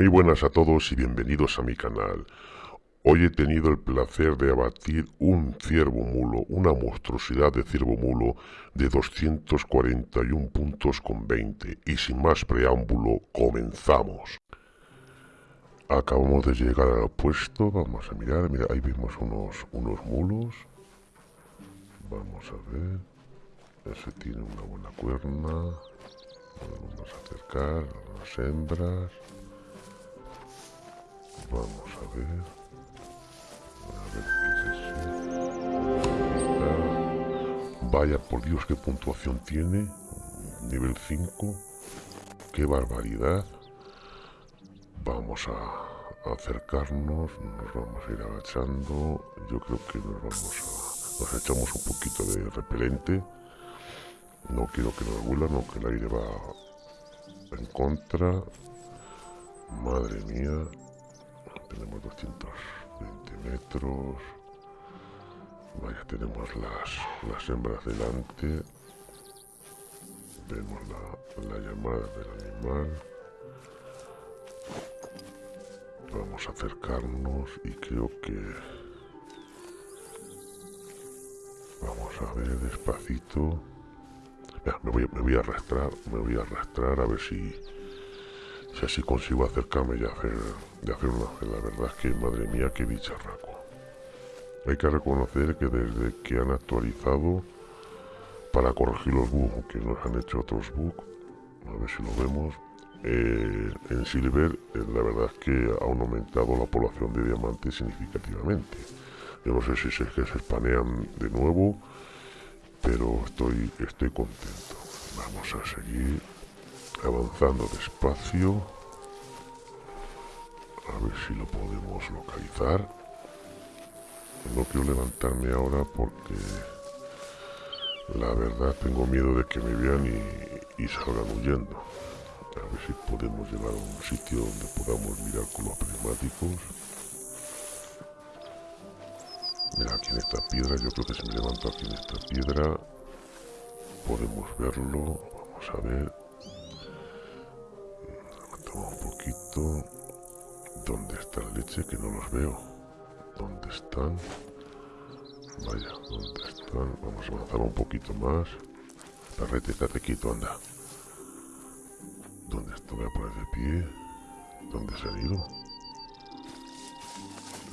Muy buenas a todos y bienvenidos a mi canal. Hoy he tenido el placer de abatir un ciervo mulo, una monstruosidad de ciervo mulo de 241 puntos con 20. Y sin más preámbulo, comenzamos. Acabamos de llegar al puesto, vamos a mirar, mira, ahí vemos unos, unos mulos. Vamos a ver. Ese tiene una buena cuerna. Vamos a acercar las hembras. Vamos a ver. A ver qué es eso. Vaya por Dios, qué puntuación tiene. Nivel 5. Qué barbaridad. Vamos a acercarnos. Nos vamos a ir agachando. Yo creo que nos vamos a... Nos echamos un poquito de repelente. No quiero que nos vuelan, no que el aire va en contra. Madre mía. Tenemos 220 metros. Vaya, tenemos las, las hembras delante. Vemos la, la llamada del animal. Vamos a acercarnos y creo que... Vamos a ver despacito me, voy, a arrastrar, me voy a arrastrar a ver si, si consigo acercarme y hacer, de hacer una La verdad es que, madre mía, qué bicharraco. Hay que reconocer que desde que han actualizado para corregir los bugs que nos han hecho otros bugs, a ver si lo vemos, eh, en Silver eh, la verdad es que ha aumentado la población de diamantes significativamente. Yo no sé si es que se espanean de nuevo pero estoy, estoy contento. Vamos a seguir avanzando despacio. A ver si lo podemos localizar. No quiero levantarme ahora porque la verdad tengo miedo de que me vean y, y salgan huyendo. A ver si podemos llegar a un sitio donde podamos mirar con los prismáticos. Mira, aquí en esta piedra, yo creo que se me levanto aquí en esta piedra. Podemos verlo. Vamos a ver. Levantamos un poquito. ¿Dónde está la leche? Que no los veo. ¿Dónde están? Vaya, ¿dónde están? Vamos a avanzar un poquito más. Perrete, estate quieto, anda. ¿Dónde está? Voy a poner de pie. ¿Dónde se han ido?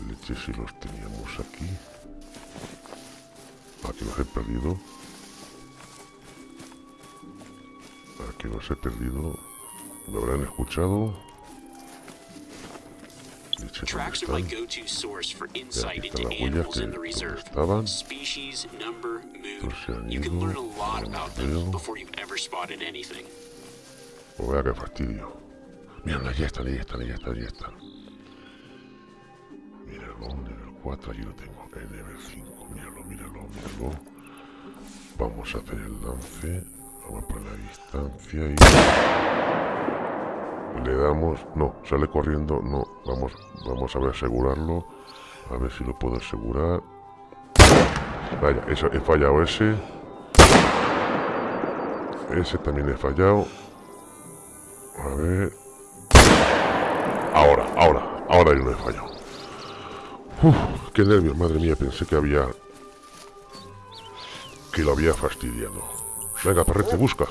leche si los teníamos aquí. Aquí los he perdido. Aquí los he perdido. ¿Lo habrán escuchado? Tracks are my go-to source for insight into animals in the reserve. Species, number, mood. You can learn a lot about them before you've ever spotted anything. Oh, vea qué fastidio. Mira, ahí están, ahí están, ahí están, ahí están. Míralo, nivel 4, allí lo tengo. El nivel 5, míralo, míralo, míralo. Vamos a hacer el lance. Vamos a poner la distancia y... Le damos... No, sale corriendo. No, vamos, vamos a ver asegurarlo. A ver si lo puedo asegurar. Vaya, eso, he fallado ese. Ese también he fallado. A ver... Ahora, ahora, ahora yo no he fallado. Uf, qué nervios, madre mía, pensé que había... Que lo había fastidiado. Venga, perrete, busca.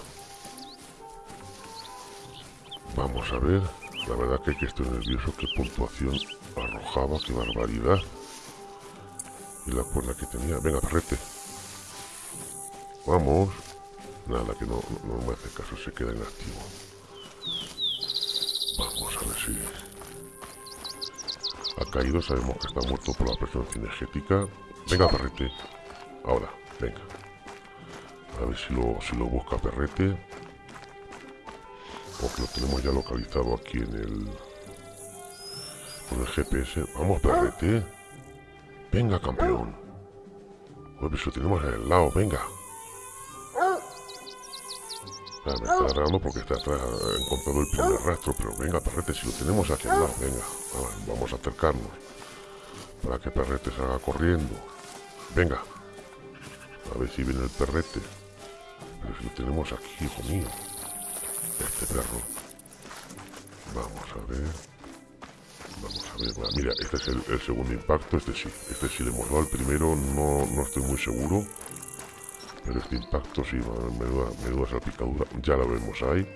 Vamos a ver. La verdad que, que estoy nervioso. Qué puntuación arrojaba, qué barbaridad. Y la cuerda que tenía. Venga, perrete. Vamos. Nada, que no, no, me hace caso, se queda inactivo. Vamos a ver si ha caído, sabemos que está muerto por la presión cinegética. Venga, perrete. Ahora, venga. A ver si lo, si lo busca perrete. Porque lo tenemos ya localizado aquí en el... Con el GPS. Vamos, perrete. Venga, campeón. Pues lo tenemos en el lado, venga me está agarrando porque está atrás, encontrado el primer rastro, pero venga, perrete, si lo tenemos aquí al lado, venga, vamos a acercarnos. Para que perrete salga corriendo. Venga. A ver si viene el perrete. Pero si lo tenemos aquí, hijo mío. Este perro. Vamos a ver. Vamos a ver, mira, este es el, segundo impacto, este sí, este sí le hemos dado el primero, no, no estoy muy seguro. Pero este impacto sí, menuda, menuda salpicadura, ya lo vemos ahí.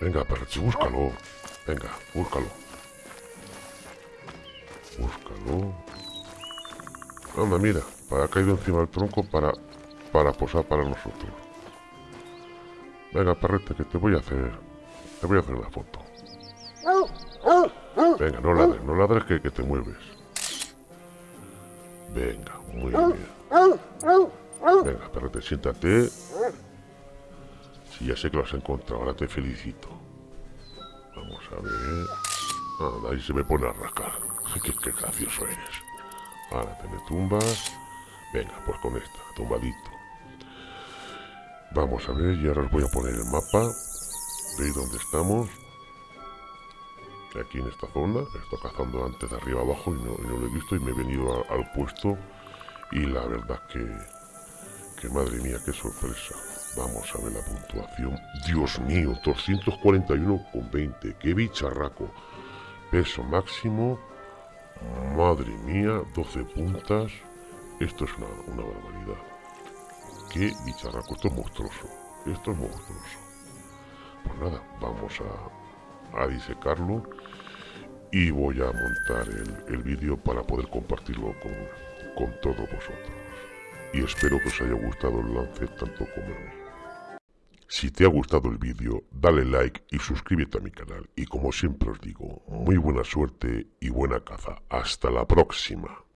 Venga, perrechi, búscalo. Venga, búscalo. Búscalo. Anda, mira, ha caído encima del tronco para, para posar para nosotros. Venga, perrete, que te voy a hacer... Te voy a hacer una foto. Venga, no ladres, no ladres que, que te mueves. Venga, muy bien. Venga, perrete, siéntate. Si ya sé que lo has encontrado, ahora te felicito. Vamos a ver. Ah, ahí se me pone a rascar. Qué, qué gracioso eres. Ahora te me tumbas. Venga, pues con esta, tumbadito. Vamos a ver, y ahora os voy a poner el mapa. ¿Veis dónde estamos? Aquí en esta zona. He cazando antes de arriba abajo y no, lo he visto y me he venido al puesto. Y la verdad que... Que madre mía, qué sorpresa. Vamos a ver la puntuación. Dios mío, 241,20. ¡Qué bicharraco! Peso máximo. Madre mía, 12 puntas. Esto es una, barbaridad. ¡Qué bicharraco! Esto es monstruoso. Esto es monstruoso. Pues nada, vamos a, a disecarlo. Y voy a montar el, vídeo para poder compartirlo con, con todos vosotros. Y espero que os haya gustado el lance tanto como a mí. Si te ha gustado el vídeo, dale like y suscríbete a mi canal. Y como siempre os digo, muy buena suerte y buena caza. Hasta la próxima.